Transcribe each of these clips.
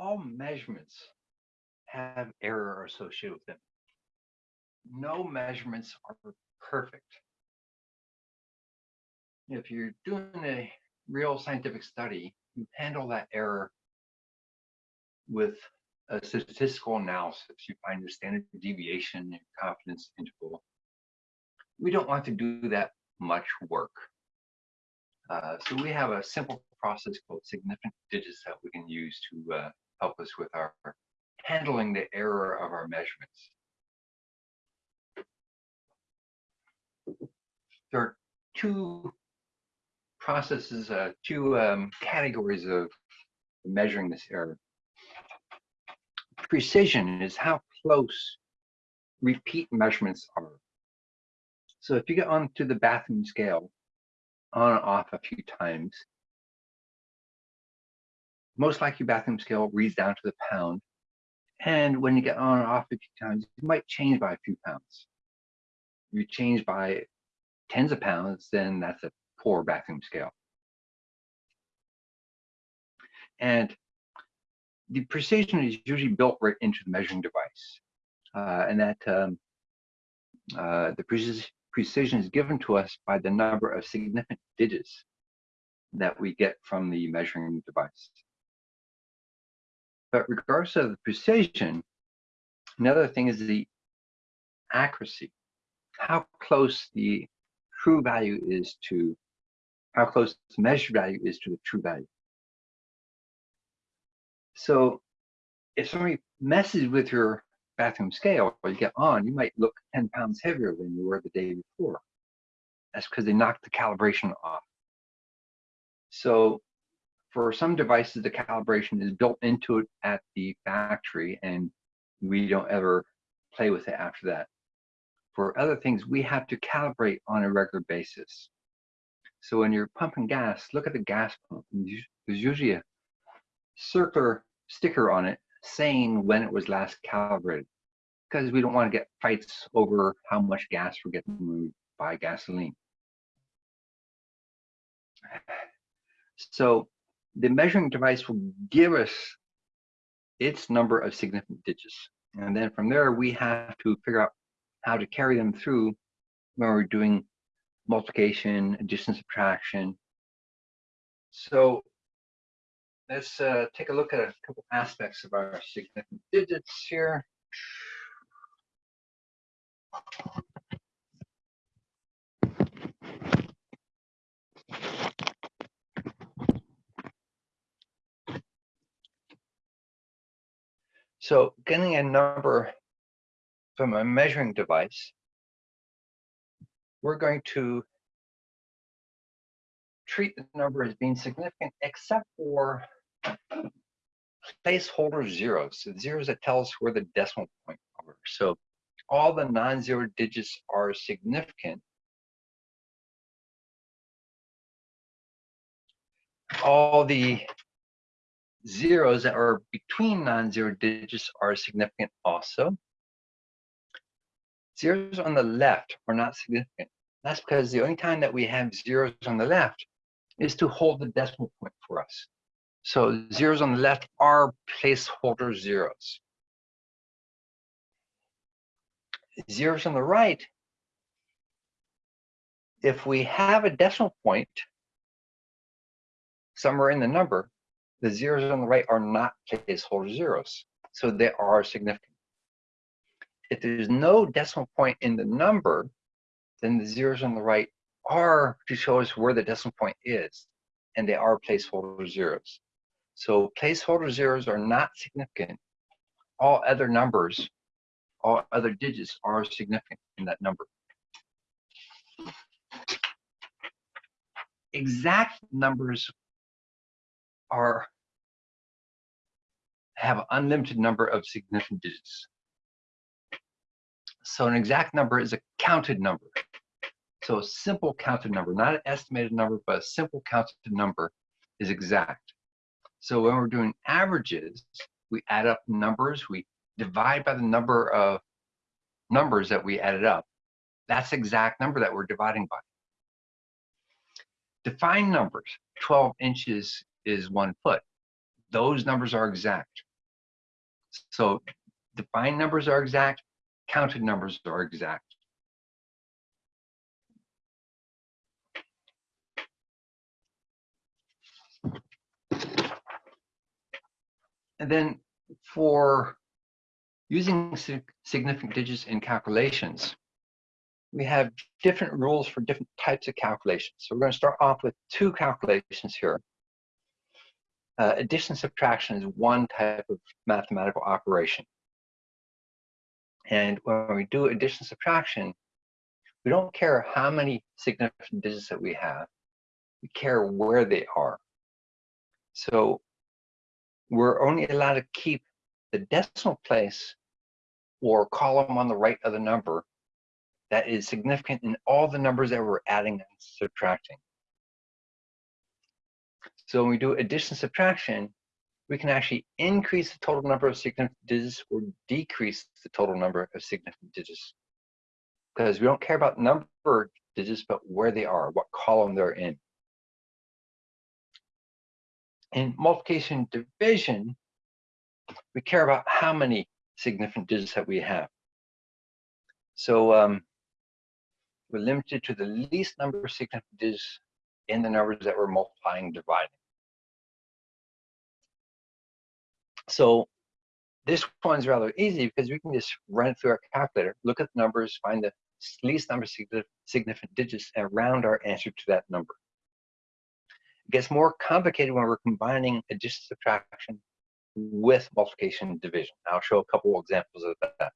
all measurements have error associated with them. No measurements are perfect. If you're doing a real scientific study, you handle that error with a statistical analysis. You find your standard deviation, your confidence interval. We don't want to do that much work. Uh, so we have a simple process called significant digits that we can use to uh, help us with our handling the error of our measurements. There are two processes, uh, two um, categories of measuring this error. Precision is how close repeat measurements are. So if you get onto the bathroom scale on and off a few times, most likely bathroom scale reads down to the pound. And when you get on and off a few times, you might change by a few pounds. If you change by tens of pounds, then that's a poor bathroom scale. And the precision is usually built right into the measuring device. Uh, and that um, uh, the precision precision is given to us by the number of significant digits that we get from the measuring device. But regardless of the precision, another thing is the accuracy, how close the true value is to, how close the measured value is to the true value. So if somebody messes with your bathroom scale or you get on, you might look 10 pounds heavier than you were the day before. That's because they knocked the calibration off. So for some devices, the calibration is built into it at the factory and we don't ever play with it after that. For other things, we have to calibrate on a regular basis. So when you're pumping gas, look at the gas pump. There's usually a circular sticker on it saying when it was last calibrated because we don't want to get fights over how much gas we're getting when we buy gasoline. So the measuring device will give us its number of significant digits. And then from there, we have to figure out how to carry them through when we're doing multiplication, addition, subtraction. So let's uh, take a look at a couple aspects of our significant digits here. So getting a number from a measuring device, we're going to treat the number as being significant except for placeholder zeros, so zeros that tell us where the decimal point are. So all the non-zero digits are significant. All the zeros that are between non-zero digits are significant also. Zeros on the left are not significant. That's because the only time that we have zeros on the left is to hold the decimal point for us. So zeros on the left are placeholder zeros. Zeros on the right, if we have a decimal point somewhere in the number, the zeros on the right are not placeholder zeros. So they are significant. If there's no decimal point in the number, then the zeros on the right are to show us where the decimal point is, and they are placeholder zeros. So placeholder zeros are not significant. All other numbers, all other digits are significant in that number. Exact numbers are have unlimited number of significant digits. So an exact number is a counted number. So a simple counted number, not an estimated number, but a simple counted number is exact. So when we're doing averages, we add up numbers, we divide by the number of numbers that we added up. That's exact number that we're dividing by. Define numbers, 12 inches is one foot. Those numbers are exact. So defined numbers are exact, counted numbers are exact. And then for using significant digits in calculations, we have different rules for different types of calculations. So we're going to start off with two calculations here. Uh, addition subtraction is one type of mathematical operation. And when we do addition subtraction, we don't care how many significant digits that we have. We care where they are. So we're only allowed to keep the decimal place or column on the right of the number that is significant in all the numbers that we're adding and subtracting. So when we do addition subtraction, we can actually increase the total number of significant digits or decrease the total number of significant digits. Because we don't care about number of digits, but where they are, what column they're in. In multiplication division, we care about how many significant digits that we have. So um, we're limited to the least number of significant digits in the numbers that we're multiplying and dividing. So this one's rather easy because we can just run through our calculator, look at the numbers, find the least number of significant digits, and round our answer to that number. It gets more complicated when we're combining addition subtraction with multiplication and division. I'll show a couple examples of that.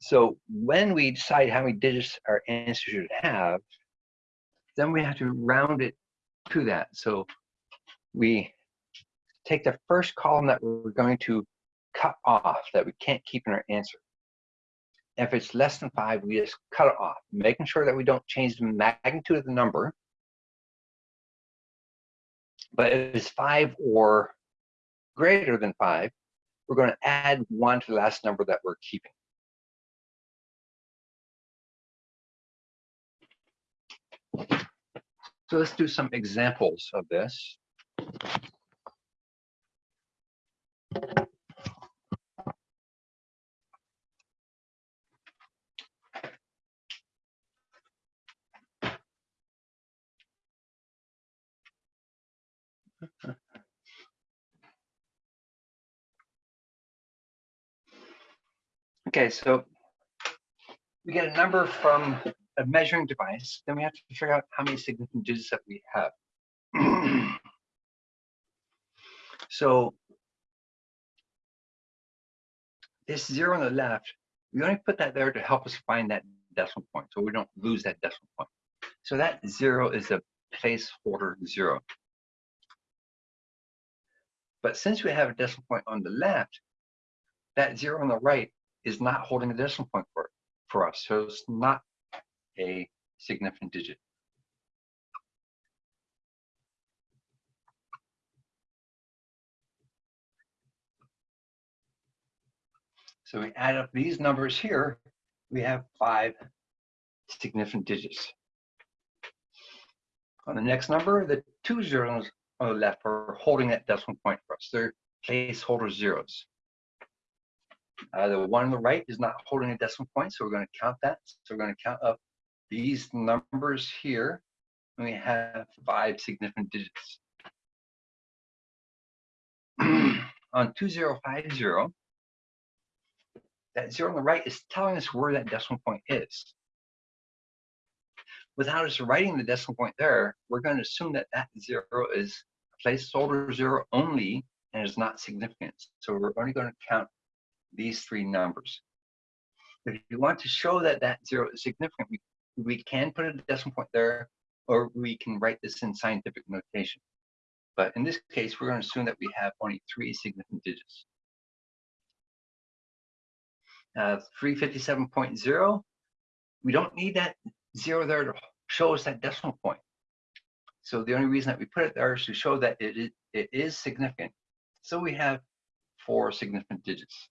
So when we decide how many digits our answer should have, then we have to round it to that. So we take the first column that we're going to cut off that we can't keep in our answer. If it's less than five, we just cut it off, making sure that we don't change the magnitude of the number, but if it's five or greater than five, we're going to add one to the last number that we're keeping. So let's do some examples of this. Okay, so we get a number from a measuring device, then we have to figure out how many significant digits that we have. so this zero on the left, we only put that there to help us find that decimal point, so we don't lose that decimal point. So that zero is a placeholder zero. But since we have a decimal point on the left, that zero on the right is not holding a decimal point for, for us. So it's not a significant digit. So we add up these numbers here, we have five significant digits. On the next number, the two zeros on the left are holding that decimal point for us. They're placeholder zeros. Uh, the one on the right is not holding a decimal point, so we're going to count that. So we're going to count up these numbers here. And we have five significant digits. on 2050, that zero on the right is telling us where that decimal point is. Without us writing the decimal point there, we're going to assume that that zero is a placeholder zero only and is not significant. So we're only going to count these three numbers. If you want to show that that zero is significant, we, we can put a decimal point there, or we can write this in scientific notation. But in this case, we're going to assume that we have only three significant digits. Uh, 357.0, we don't need that zero there to show us that decimal point. So the only reason that we put it there is to show that it is, it is significant. So we have four significant digits.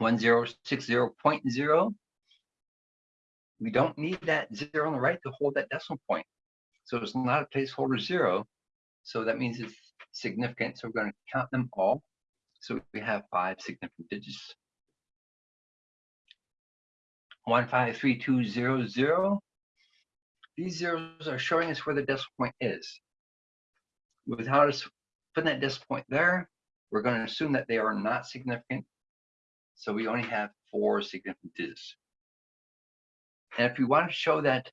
1060.0. We don't need that zero on the right to hold that decimal point. So it's not a placeholder zero. So that means it's significant. So we're going to count them all. So we have five significant digits. One five three two zero zero. These zeros are showing us where the decimal point is. Without us putting that decimal point there, we're going to assume that they are not significant. So we only have four significant digits. And if we want to show that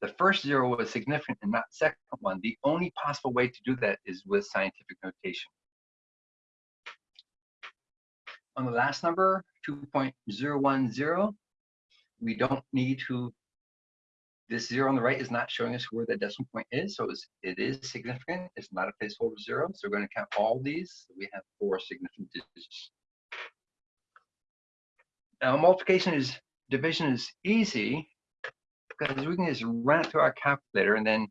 the first zero was significant and not second one, the only possible way to do that is with scientific notation. On the last number, 2.010, we don't need to, this zero on the right is not showing us where the decimal point is, so it's, it is significant. It's not a placeholder zero, so we're going to count all these. So we have four significant digits. Now, multiplication is, division is easy because we can just run it through our calculator and then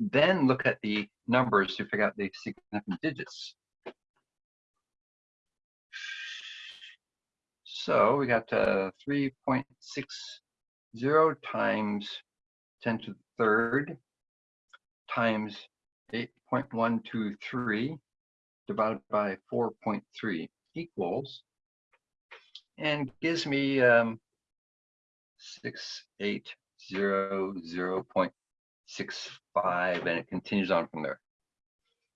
then look at the numbers to figure out the significant digits. So we got uh, 3.60 times 10 to the third times 8.123 divided by 4.3 equals and gives me um, 680 0.65 and it continues on from there.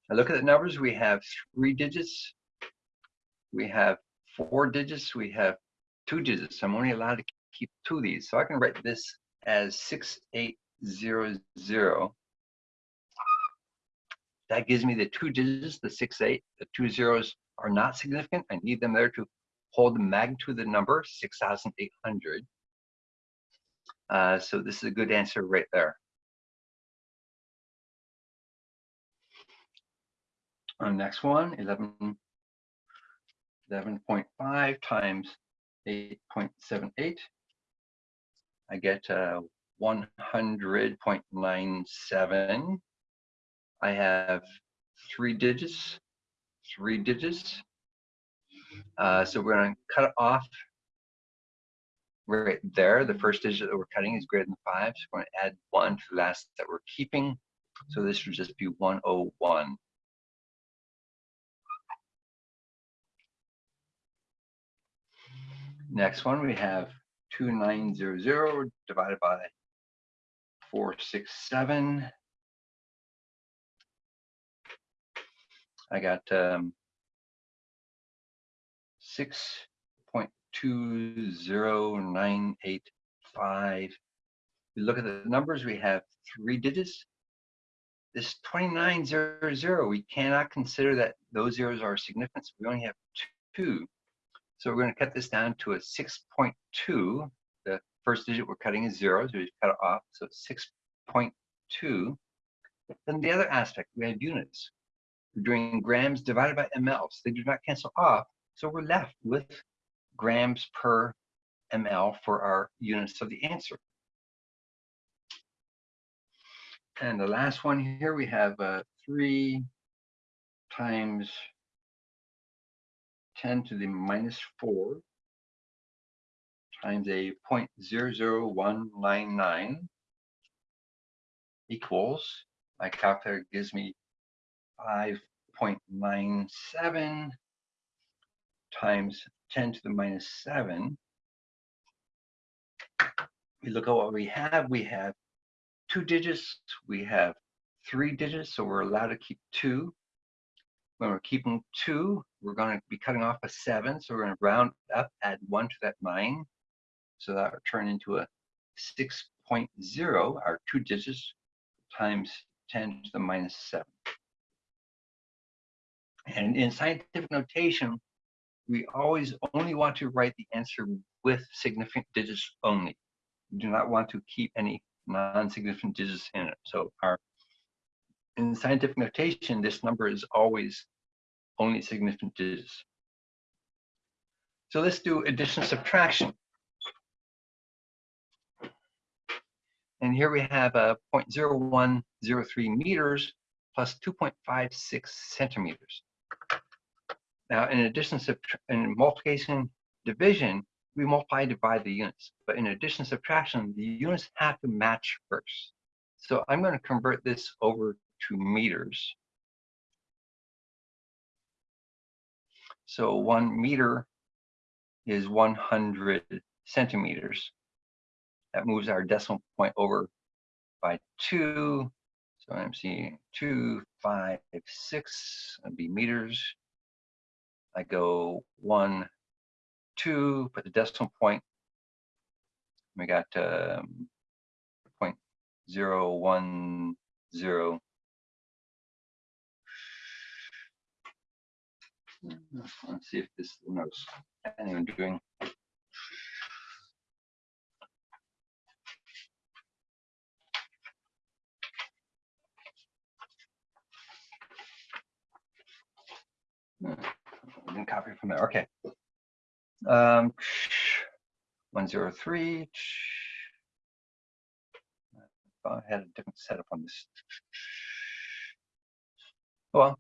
Now look at the numbers. We have three digits. We have four digits. We have two digits. I'm only allowed to keep two of these. So I can write this as 6800. That gives me the two digits, the six eight. The two zeros are not significant. I need them there to hold the magnitude of the number, 6,800. Uh, so this is a good answer right there. On next one, 11, 11.5 times 8.78. I get uh, 100.97. I have three digits, three digits. Uh, so we're going to cut off right there. The first digit that we're cutting is greater than five. So we're going to add one to the last that we're keeping. So this would just be 101. Next one, we have 2900 divided by 467. I got um, six 20985. We look at the numbers, we have three digits. This 2900, we cannot consider that those zeros are significant. We only have two. So we're going to cut this down to a 6.2. The first digit we're cutting is zero, so we cut it off. So 6.2. Then the other aspect, we have units. We're doing grams divided by mLs. They do not cancel off. So we're left with grams per ml for our units of the answer. And the last one here, we have uh, 3 times 10 to the minus 4 times a 0.00199 equals, my calculator gives me 5.97 times 10 to the minus 7, we look at what we have. We have two digits. We have three digits, so we're allowed to keep two. When we're keeping two, we're going to be cutting off a 7, so we're going to round up, add 1 to that 9. So that will turn into a 6.0, our two digits, times 10 to the minus 7. And in scientific notation, we always only want to write the answer with significant digits only. We do not want to keep any non-significant digits in it. So our in scientific notation, this number is always only significant digits. So let's do addition subtraction. And here we have uh, a 0.0103 meters plus 2.56 centimeters. Now, in addition to in multiplication division, we multiply and divide the units. But in addition to subtraction, the units have to match first. So I'm going to convert this over to meters. So one meter is 100 centimeters. That moves our decimal point over by two. So I'm seeing two, five, six, be meters. I go one, two, put the decimal point. We got um, point zero one zero. Let's see if this knows anyone doing. Then copy from there. Okay. Um, 103. I had a different setup on this. Well,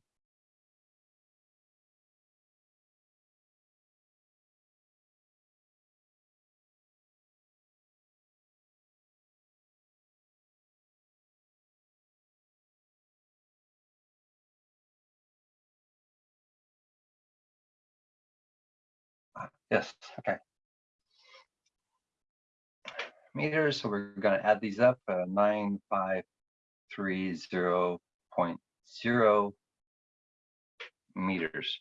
Yes, okay. Meters, so we're going to add these up, uh, 9530.0 meters.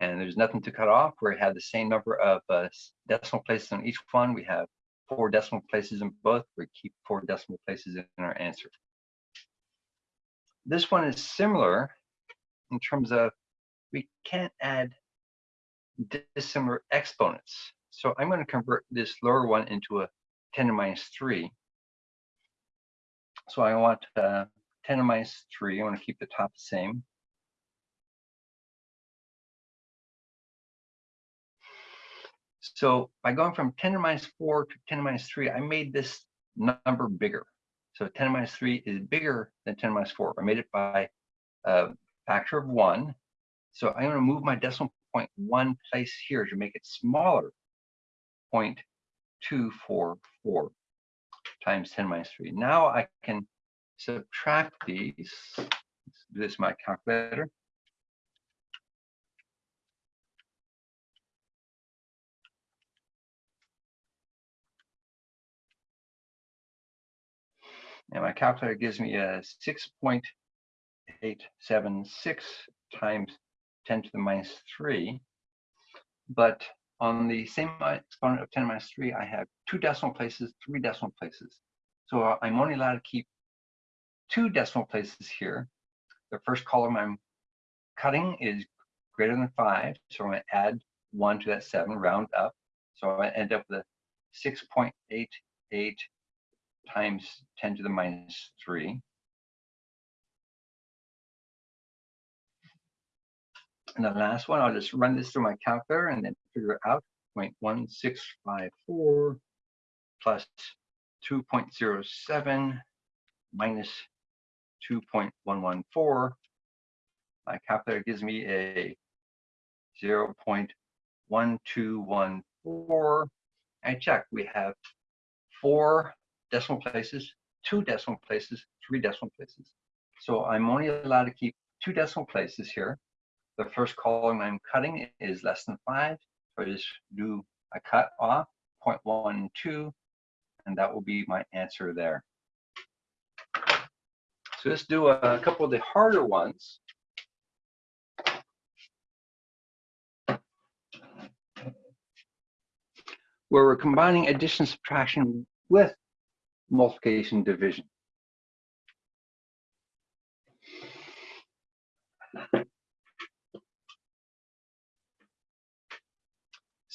And there's nothing to cut off. We had the same number of uh, decimal places on each one. We have four decimal places in both. We keep four decimal places in our answer. This one is similar in terms of we can't add dissimilar exponents. So I'm going to convert this lower one into a 10 to minus 3. So I want uh, 10 to minus 3. I want to keep the top the same. So by going from 10 to minus 4 to 10 to minus 3, I made this number bigger. So 10 to minus 3 is bigger than 10 to minus 4. I made it by a factor of 1. So I'm going to move my decimal point one place here to make it smaller, 0.244 times 10 minus 3. Now I can subtract these. This my calculator. And my calculator gives me a 6.876 times 10 to the minus 3. But on the same exponent of 10 minus 3, I have two decimal places, three decimal places. So uh, I'm only allowed to keep two decimal places here. The first column I'm cutting is greater than 5, so I'm going to add 1 to that 7, round up. So I end up with a 6.88 times 10 to the minus 3. And the last one, I'll just run this through my calculator and then figure out 0.1654 plus 2.07 minus 2.114. My calculator gives me a 0.1214. I check, we have four decimal places, two decimal places, three decimal places. So I'm only allowed to keep two decimal places here. The first column I'm cutting is less than five. So I just do a cut off 0.12, and that will be my answer there. So let's do a, a couple of the harder ones. Where we're combining addition subtraction with multiplication division.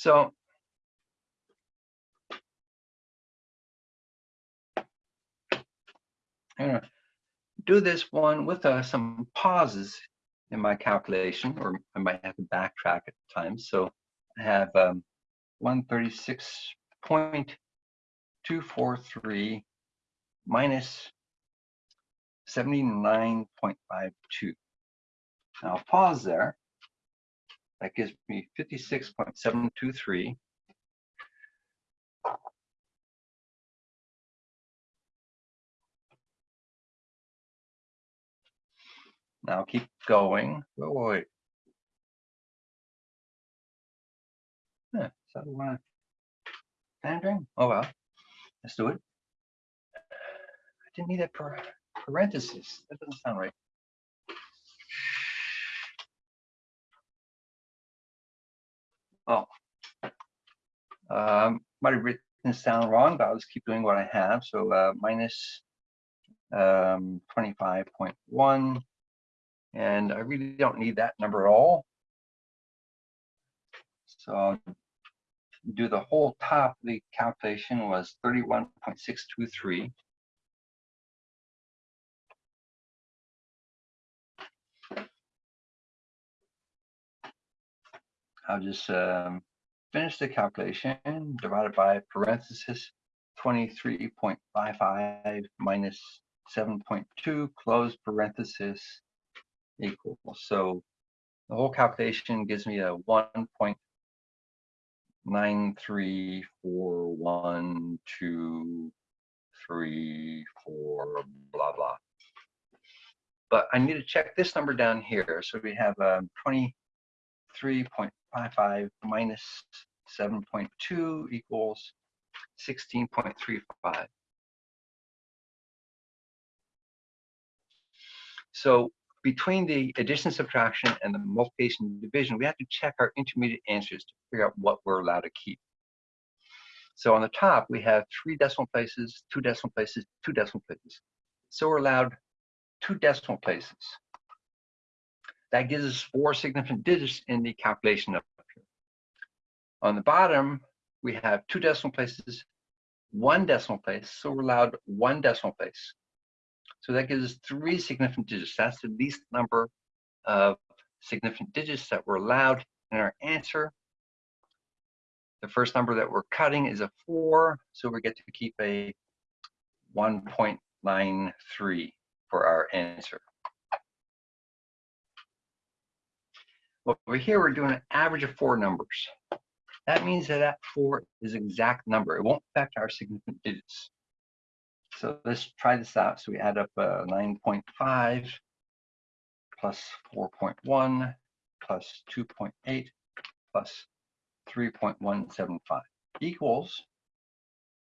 So I'm going to do this one with uh, some pauses in my calculation, or I might have to backtrack at times. So I have um, 136.243 minus 79.52. Now I'll pause there. That gives me 56.723. Now keep going. Oh, wait. So I want. Oh well, let's do it. I didn't need that parenthesis. That doesn't sound right. Oh, um, might have written this down wrong, but I'll just keep doing what I have. So uh, minus um, 25.1, and I really don't need that number at all. So I'll do the whole top the calculation was 31.623. I'll just um, finish the calculation divided by parenthesis 23.55 minus 7.2 close parenthesis equals. So the whole calculation gives me a 1.9341234 blah blah. But I need to check this number down here. So we have um, 23.55 minus 7.2 equals 16.35. So between the addition, subtraction, and the multiplication and division, we have to check our intermediate answers to figure out what we're allowed to keep. So on the top, we have three decimal places, two decimal places, two decimal places. So we're allowed two decimal places. That gives us four significant digits in the calculation up here. On the bottom, we have two decimal places, one decimal place, so we're allowed one decimal place. So that gives us three significant digits. That's the least number of significant digits that we're allowed in our answer. The first number that we're cutting is a four, so we get to keep a 1.93 for our answer. Over here, we're doing an average of four numbers. That means that that four is exact number. It won't affect our significant digits. So let's try this out. So we add up uh, 9.5 plus 4.1 plus 2.8 plus 3.175 equals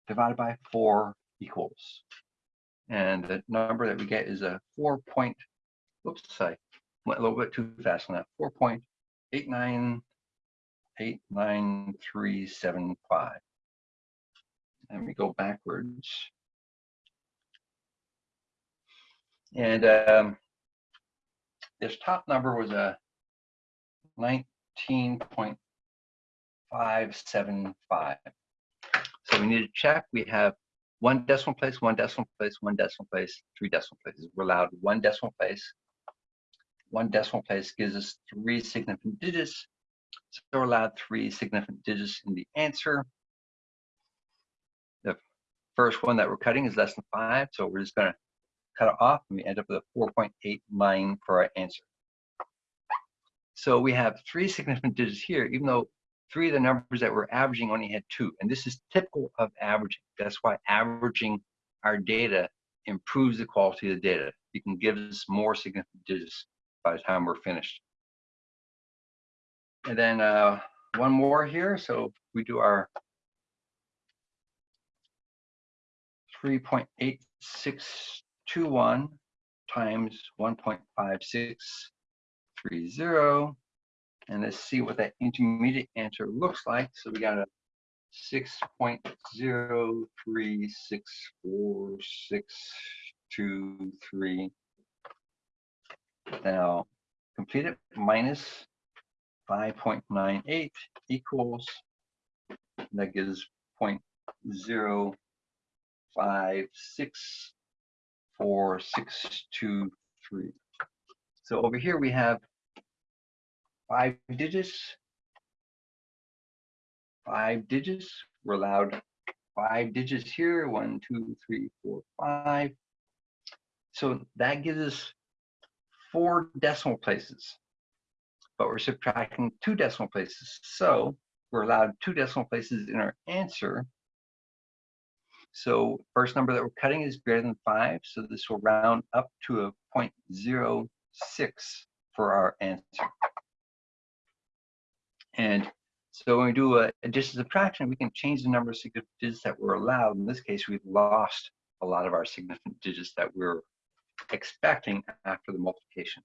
divided by 4 equals. And the number that we get is a 4 point, oops, sorry, went a little bit too fast on that, 4.89897375. Let me go backwards. And um, this top number was a 19.575. So we need to check. We have one decimal place, one decimal place, one decimal place, three decimal places. We're allowed one decimal place. One decimal place gives us three significant digits. So we're allowed three significant digits in the answer. The first one that we're cutting is less than five, so we're just going to cut it off and we end up with a 4.89 for our answer. So we have three significant digits here, even though three of the numbers that we're averaging only had two. And this is typical of averaging. That's why averaging our data improves the quality of the data. You can give us more significant digits by the time we're finished. And then uh, one more here. So we do our 3.8621 times 1.5630. And let's see what that intermediate answer looks like. So we got a 6.03646623. Now, complete it minus 5.98 equals, that gives 0.056 four, six, two, three. So over here we have five digits. Five digits. We're allowed five digits here. One, two, three, four, five. So that gives us four decimal places. But we're subtracting two decimal places. So we're allowed two decimal places in our answer. So first number that we're cutting is greater than five. So this will round up to a 0.06 for our answer. And so when we do a addition subtraction, we can change the number of significant digits that were allowed. In this case, we've lost a lot of our significant digits that we're expecting after the multiplication.